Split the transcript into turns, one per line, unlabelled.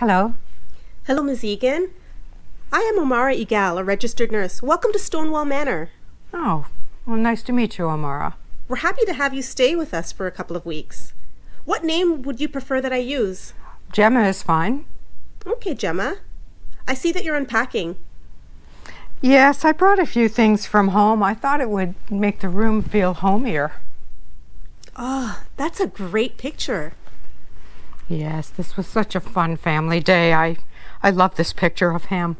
Hello.
Hello, Ms. Egan. I am Omara Igal, a registered nurse. Welcome to Stonewall Manor.
Oh, well, nice to meet you, Omara.
We're happy to have you stay with us for a couple of weeks. What name would you prefer that I use?
Gemma is fine.
Okay, Gemma. I see that you're unpacking.
Yes, I brought a few things from home. I thought it would make the room feel homier.
Oh, that's a great picture.
Yes, this was such a fun family day. I, I love this picture of him.